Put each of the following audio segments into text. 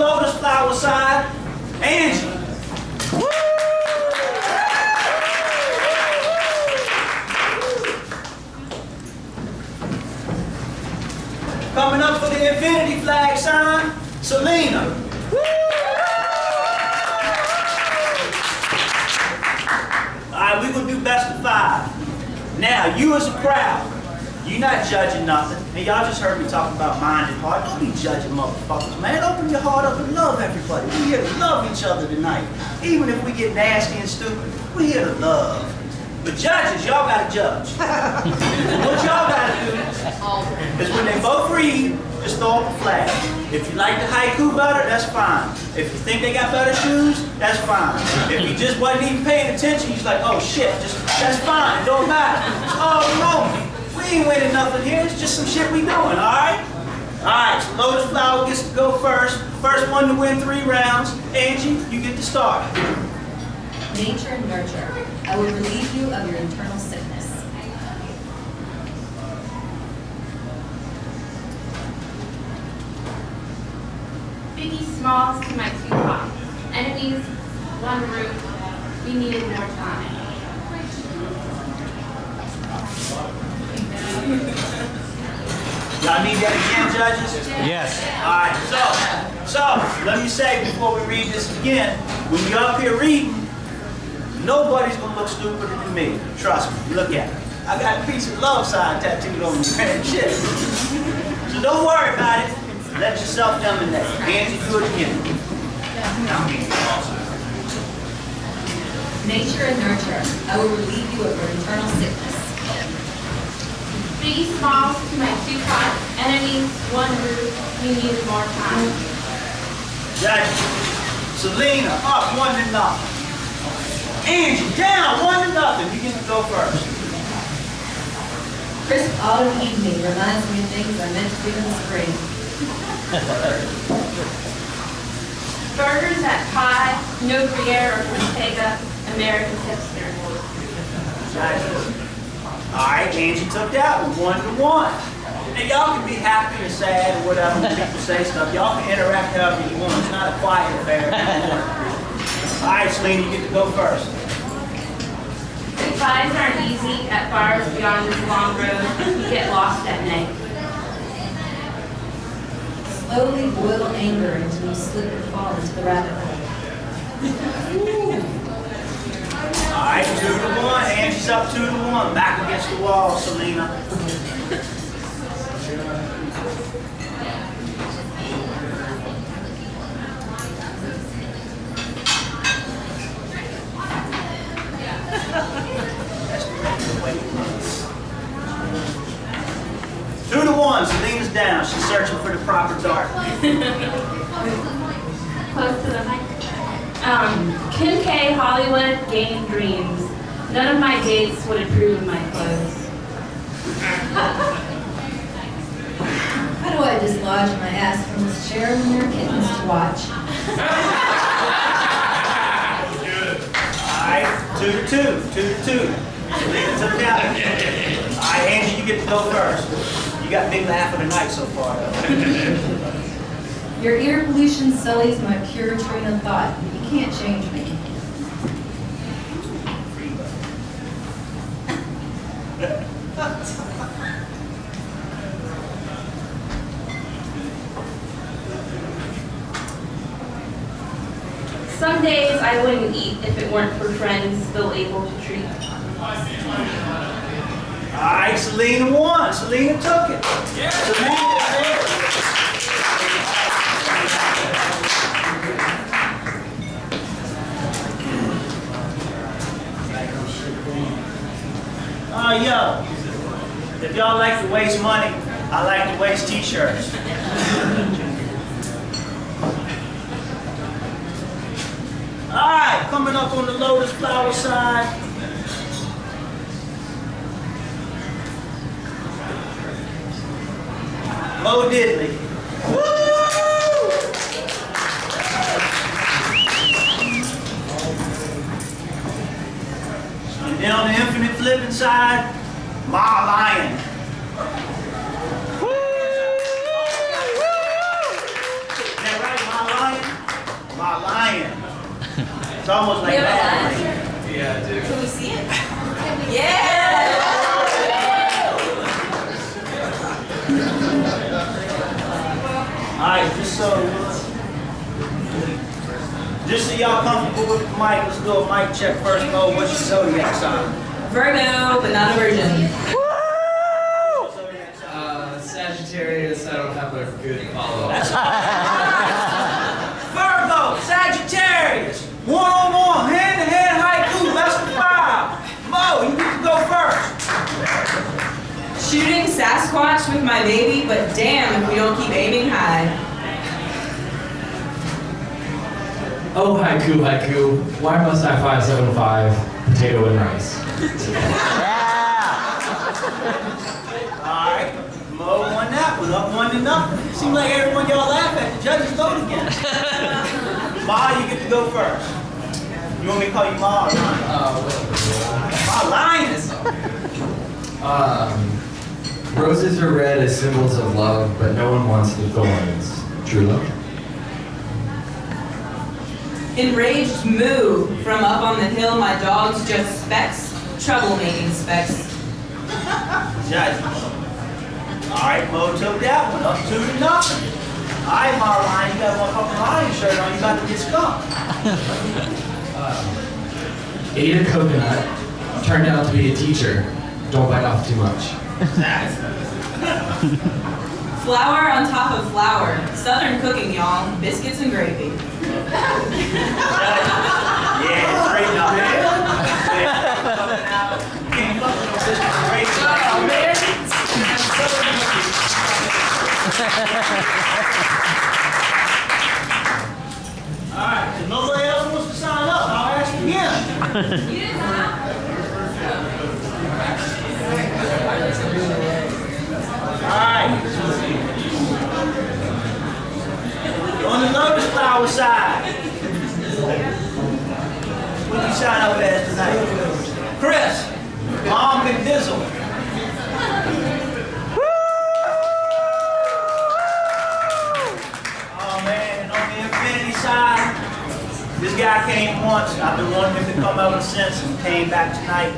lotus flower side, Angie. Coming up for the infinity flag sign, Selena. All right, we're gonna do best of five. Now, you as a crowd, you're not judging nothing. And y'all just heard me talk about mind and heart. Don't be judging motherfuckers, man. Open your heart up and love everybody. We here to love each other tonight. Even if we get nasty and stupid, we here to love. But judges, y'all gotta judge. what y'all gotta do is when they both read, just throw up a flag. If you like the haiku better, that's fine. If you think they got better shoes, that's fine. If you just wasn't even paying attention, you're like, oh shit, just that's fine, don't matter. Oh no, ain't winning nothing here, it's just some shit we doing, alright? Alright, so Lotus Flower gets to go first. First one to win three rounds. Angie, you get to start. Nature and nurture. I will relieve you of your internal sickness. Biggie Smalls to my Tupac. Enemies, one roof. We needed more time. Y'all need that again, judges? Yes. Alright, so, so, let me say before we read this again, when you're up here reading, nobody's gonna look stupider than me. Trust me, look at it. I got a piece of love sign tattooed on me, man, shit. So don't worry about it. Let yourself dominate. Angie, do it again. Nature and nurture. I will relieve you of your internal sickness. Biggie Smalls to my Tupac. Enemies, one roof. We need more time. Judges. Selena, up, one to nothing. Angie, down, one to nothing. You get to go first. Crisp autumn evening reminds me of things I meant to do in the spring. Burgers at Pie. No Gruyere or Ortega. American hipster. Judges. All right, Angie took that one, one to one. And y'all can be happy or sad or whatever when people say stuff. Y'all can interact however you want. It's not a quiet affair. All right, Selena, you get to go first. Goodbyes aren't easy at bars beyond this long road. You get lost at night. Slowly boil anger until you slip and fall into the rabbit hole. All right, two to one. Angie's up two to one. Back against the wall, Selena. Two to one. Selena's down. She's searching for the proper dart. Close to the. Um, Kim K. Hollywood, Game Dreams. None of my dates would approve of my clothes. How do I dislodge my ass from this chair when there are kittens to watch? All right, two to two, two to two. Selena took that one. All right, Angie, you get to go first. You got big laugh of the night so far. Your ear pollution sullies my pure train of thought, but you can't change me. Some days I wouldn't eat if it weren't for friends still able to treat. All right, Selena won. Selena took it. Selena Yo, if y'all like to waste money, I like to waste t-shirts. All right, coming up on the lotus flower side. Mo Diddley. Woo! And on the infinite flipping side, my Lion. Is that right, Ma Lion? Ma Lion. It's almost like We have a that. lion? Can we see it? Yeah! All right, just so, just so y'all comfortable with the mic, let's do a mic check first. Mo, what's your zodiac sign? Virgo, but not a virgin. Zodiac sign. Uh, Sagittarius, I don't have a good follow-up. Virgo, Sagittarius, one on one, hand to hand haiku, best of five. Mo, you need to go first. Shooting Sasquatch with my baby, but damn if we don't keep aiming high. Oh, haiku, haiku. Why must I 575 potato and rice? All right, Mo won that one, up one to nothing. Seems like everyone y'all laugh at, the judges vote again. Ma, you get to go first. You want me to call you Ma or Lion? Uh, Ma, Lion. Um, roses are red as symbols of love, but no one wants the thorns. True love? Enraged moo from up on the hill, my dog's just specks, troublemaking specks. Judges. All right, Mo took that one, up two to nothing. All right, Ma Lion, you got one fucking lion shirt on, you about to get skunked. Ate a coconut, turned out to be a teacher. Don't bite off too much. Flour on top of flour, southern cooking, y'all, biscuits and gravy. Yeah, straighten up, man. Can't fuck with no biscuits and gravy. Oh, man. All right, if nobody else wants to sign up, I'll ask again. All right. On the lotus flower side. What you sign up as tonight? Chris, Mom and Dizzle. Oh man, on the infinity side, this guy came once. I've been wanting him to come over since and came back tonight.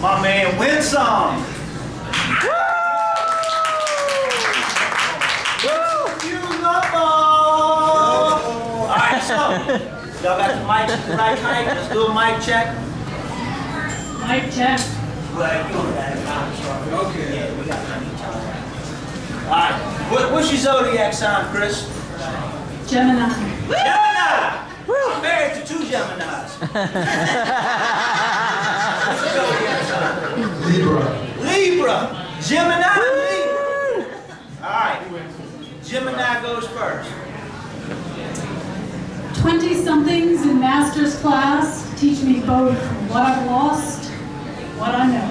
My man Winsome. All right, so y'all got the mics at the right height. Let's do a mic check. Mic check. Well, you know that. Okay. Yeah, we got plenty of time. All right, what, what's your zodiac sign, Chris? Gemini. Gemini. I'm married to two Geminis. What's your zodiac sign? Libra. Libra. Gemini. Libra. All right. Gemini goes first. 20-somethings in master's class teach me both what I've lost, what I know.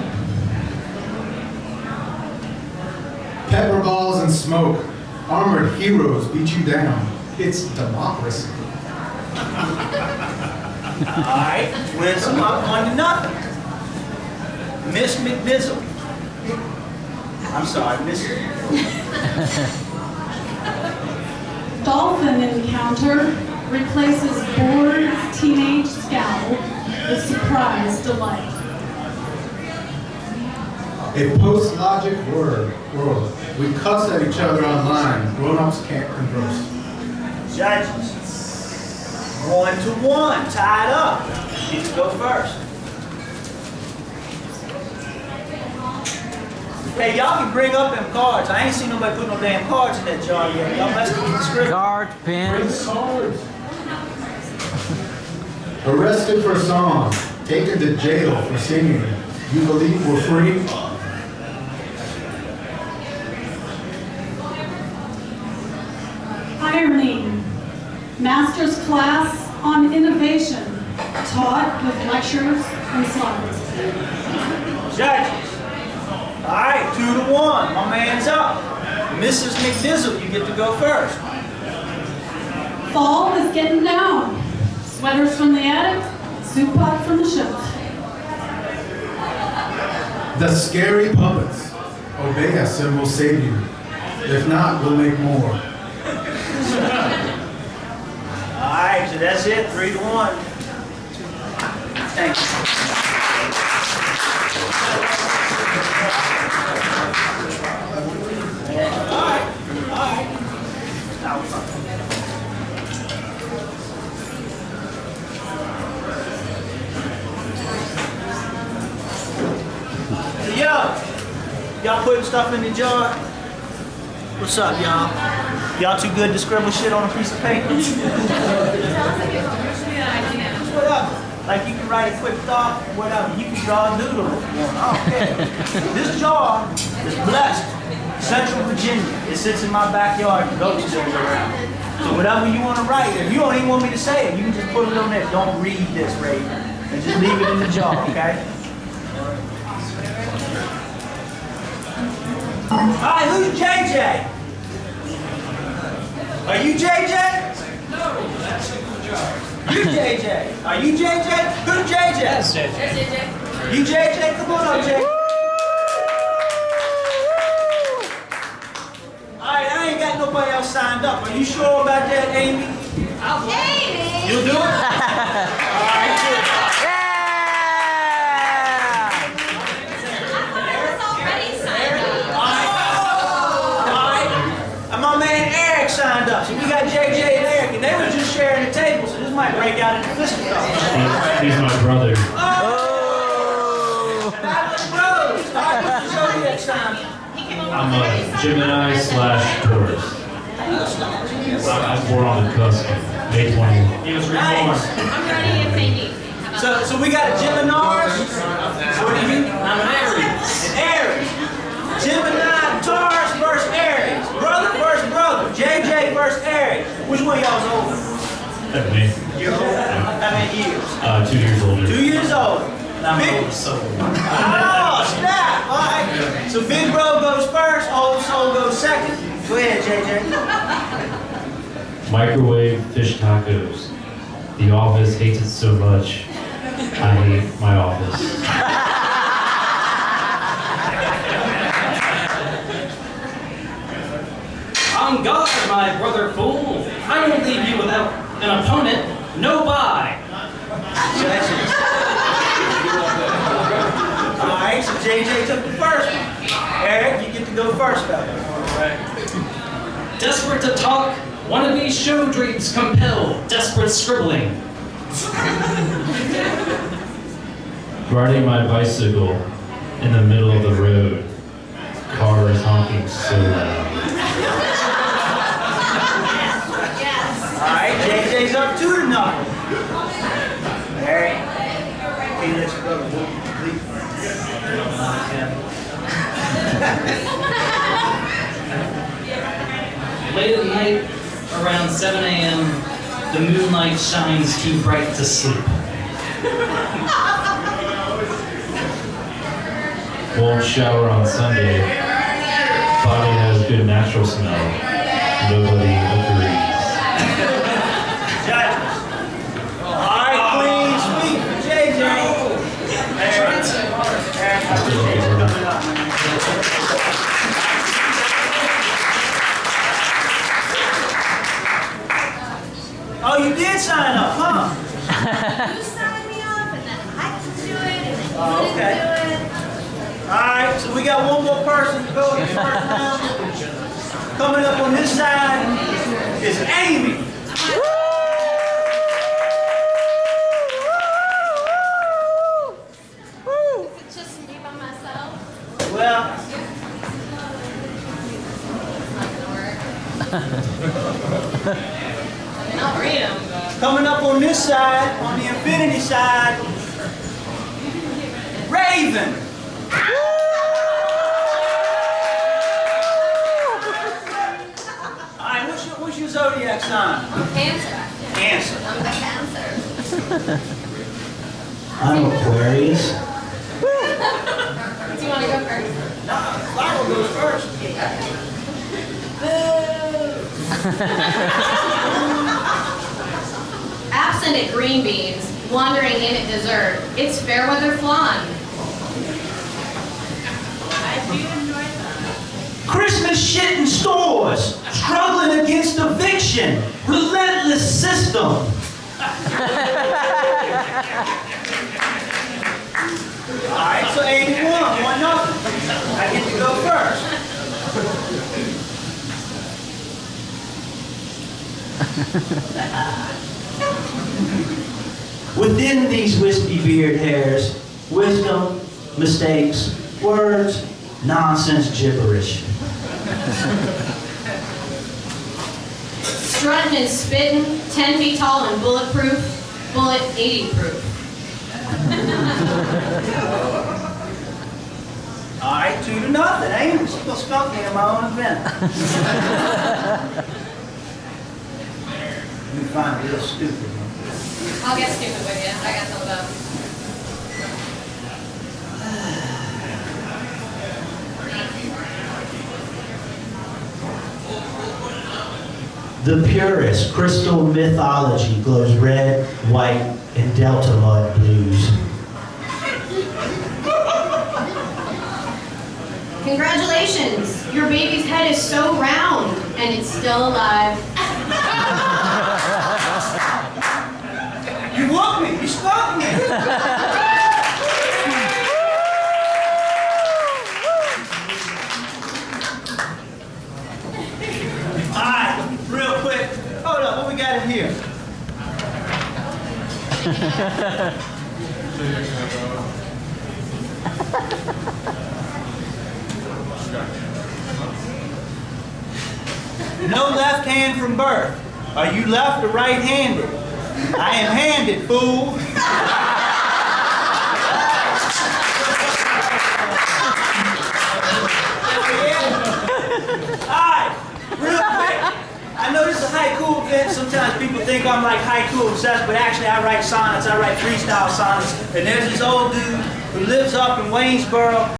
Pepper balls and smoke. Armored heroes beat you down. It's democracy. All right. Winsome up one to nothing. Miss McMizzle. I'm sorry, Miss. Dolphin encounter replaces bored teenage scowl with surprise delight. A post-logic word world. We cuss at each other online. Grown-ups can't converse. Judges. One to one, tied up. You can go first. Hey, y'all can bring up them cards. I ain't seen nobody put no damn cards in that jar yet. Y'all must be the script. Card pins. cards. Arrested for song. Taken to jail for singing. You believe we're free? Irony. Master's class on innovation taught with lectures and slides. Judges. All right, two to one. My man's up. Mrs. McDizzle, you get to go first. Fall is getting down. Sweaters from the attic, soup pot from the shelf. The scary puppets. Obey us and we'll save you. If not, we'll make more. All right, so that's it, three to one. Thank you. All right, all right. Now, Hey, Yo, y'all putting stuff in the jar? What's up, y'all? Y'all too good to scribble shit on a piece of paper? Whatever. Like you can write a quick thought, whatever. You can draw a doodle if you want. I don't care. This jar is blessed. Central Virginia. It sits in my backyard. The goats still around. So whatever you want to write, if you don't even want me to say it, you can just put it on there. Don't read this, Raven. And just leave it in the jar, okay? All right, who's JJ? Are you JJ? No. You JJ. Are you JJ? Who's JJ? Yes, JJ. You JJ? Come on up, JJ. Alright, I ain't got nobody else signed up. Are you sure about that, Amy? Amy! You'll do it? Alright, good. already signed up. Alright. And my man Eric signed up. So we got JJ and Eric, and they were just sharing the table, so this might break out into fisticuffs. He's my brother. Oh. Fabulous Bros. Alright, what's the zodiac sign? I'm a Gemini slash Taurus. I was born on the cusp, May 21. He was Nice. I'm ready if they need me. So, so we got a Gemini. What do you? I'm an Aries. An Aries. Gemini, Taurus versus Aries. Brother versus brother. JJ versus Aries. Which one of y'all's older? Me. Older. How many years? Uh, two years older. Two years older. Big, oh, snap. All right. So Big Bro goes first, Old Soul goes second. Go ahead, JJ. Microwave fish tacos. The office hates it so much. I hate my office. I'm God, my brother fool. I won't leave you without an opponent. No buy. Congratulations. All right, so JJ took the first one. Eric, you get to go first, though. Desperate to talk, wannabe show dreams compel desperate scribbling. Riding my bicycle in the middle of the road. Cars honking so loud. All right, JJ's up two to nothing. Eric, can you let your brother go, please? Late at night, around 7 a.m., the moonlight too bright to sleep. Won't shower on Sunday. Body has good natural smell. Side, on the infinity side, Raven. All right, what's your, what's your zodiac sign? Cancer. Cancer. I'm the cancer. I'm Aquarius. Do you want to go first? No, Bible goes first. Absent at green beans, wandering in at dessert, it's Fairweather flan. Christmas shit in stores, struggling against eviction, relentless system. All right, so 81, one nothing. I get to go first. Within these wispy beard hairs, wisdom, mistakes, words, nonsense gibberish. Strutting and spitting, 10 feet tall and bulletproof, bullet 80 proof. All right, two to nothing, ain't it? She gonna skunk me in my own event. you find a little stupid one. I'll get stupid with you. I got some of. The purest crystal mythology glows red, white, and delta mud blues. Congratulations! Your baby's head is so round and it's still alive. You woke me, you skunked me. All right, real quick. Hold up, what we got in here? No left hand from birth. Are you left or right-handed? I am handed, fool. Alright, real quick. I know this is a haiku event. Sometimes people think I'm like haiku obsessed, but actually I write sonnets, I write freestyle sonnets. And there's this old dude who lives up in Waynesboro.